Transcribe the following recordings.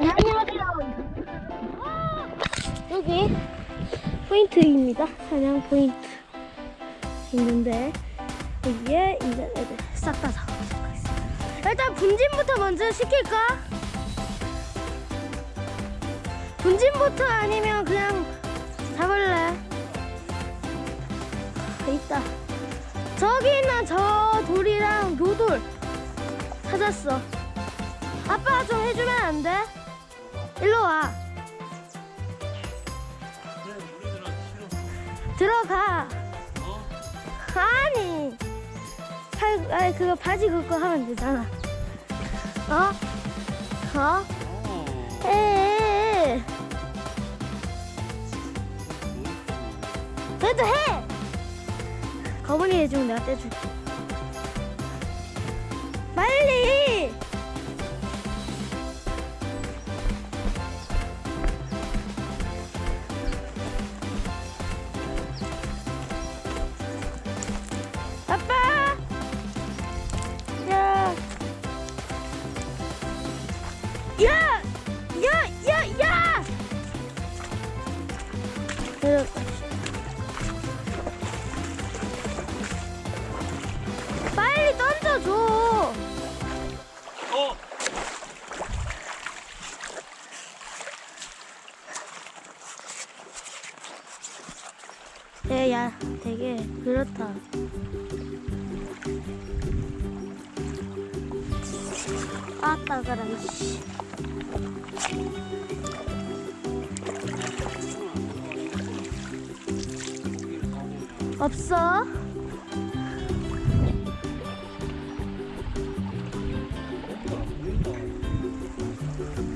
안녕하세요. 여기 포인트입니다. 사냥 포인트 있는데 여기에 이제 애들 싹다 잡아보도록 하겠습니다. 일단 분진부터 먼저 시킬까? 분진부터 아니면 그냥 잡을래? 아, 있다. 저기 있는 저 돌이랑 요돌 찾았어. 아빠가 좀 해주면 안 돼? 일로 와. 들어가. 아니. 팔, 아니, 그거 바지 긁고 하면 되잖아. 어? 어? 해. 그래도 해! 거분이 해주면 내가 떼줄게. 빨리! 야! 야! 야! 야! 내려가. 빨리 던져줘! 어? 야, 야, 되게 그렇다. 아, 따가라, 이씨. 없어?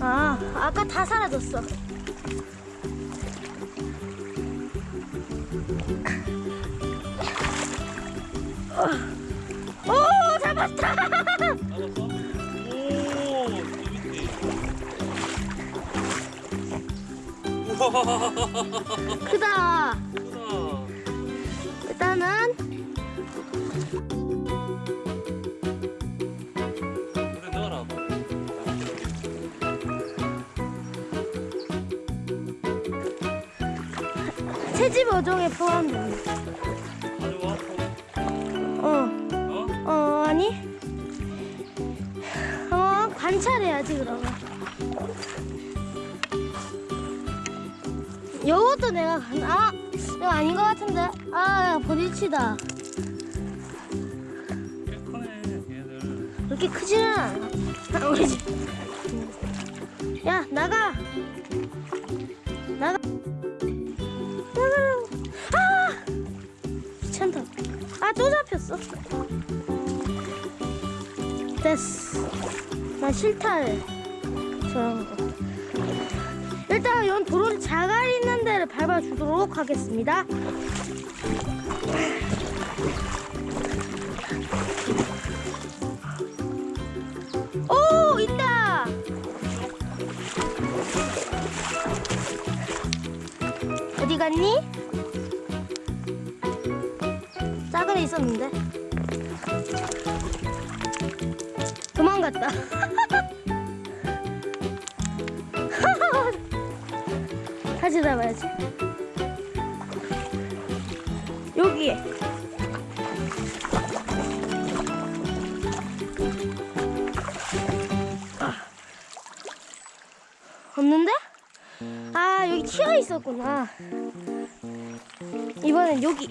아, 아까 다 사라졌어. 오, 잡았다! 잡았어? 크다. 크다. 일단은 그래 넣어라. 채집 어종에 포함됩니다. 요것도 내가 간, 아, 이거 아닌 것 같은데? 아, 얘들. 그렇게 크지는 않아. 아. 야, 나가! 나가! 나가라고! 아! 귀찮다. 아, 또 잡혔어. 됐어. 나 싫다. 해. 저런 거. 연 도로 자갈 있는 데를 밟아주도록 하겠습니다. 오, 있다! 어디 갔니? 애 있었는데. 도망갔다. 다시 잡아야지. 여기에. 없는데? 아 여기 튀어 있었구나. 이번엔 여기.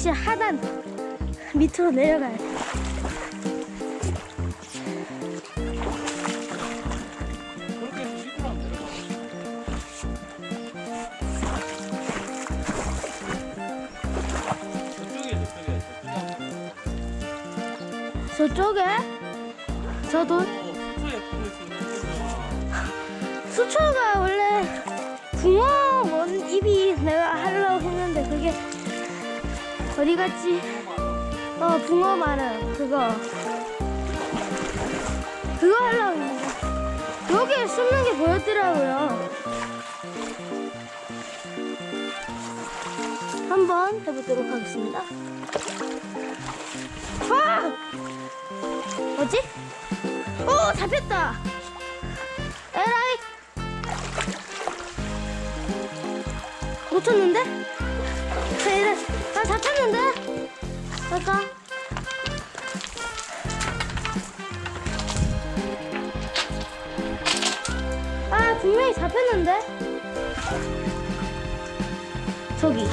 역시 하단 밑으로 내려가야 돼. 저쪽에, 저도 어, 수초가 어디 갔지? 어 붕어 말은 그거 그거 하려고 했는데 여기에 숨는 게 보였더라고요 한번 해보도록 하겠습니다. 와! 뭐지? 오 잡혔다. 에라이 놓쳤는데? 에라이 나 잡혔는데? 잠깐. 아 분명히 잡혔는데? 저기,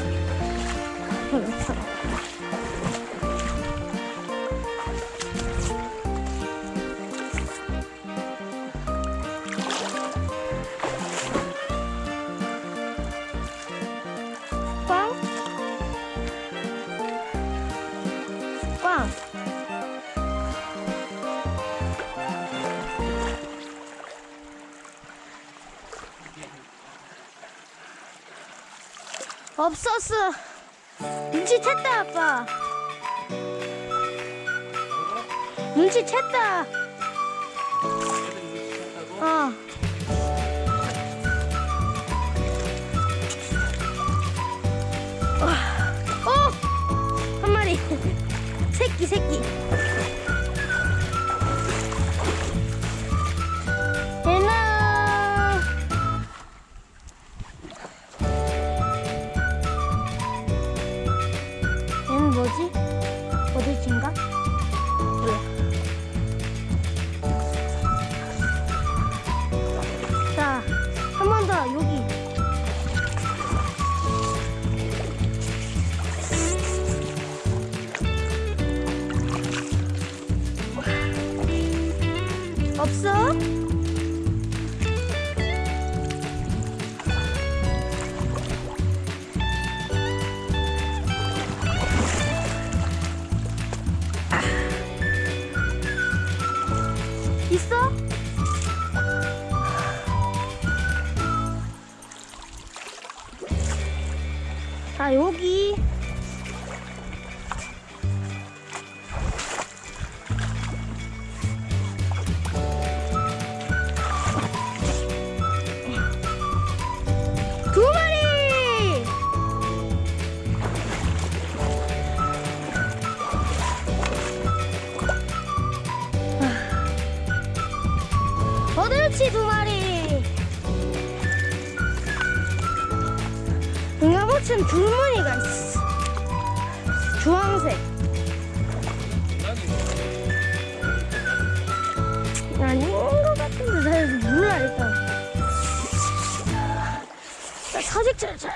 없었어. 눈치챘다 아빠. 눈치챘다. 어. 와. 어! 한 마리. 새끼, 새끼. 없어? 있어? 아 여기 아. 어들치 두 마리 응아버튼 줄무늬가 있어. 주황색. 아닌 것 같은데 잘 몰라 일단. 나 사직 잘 잘.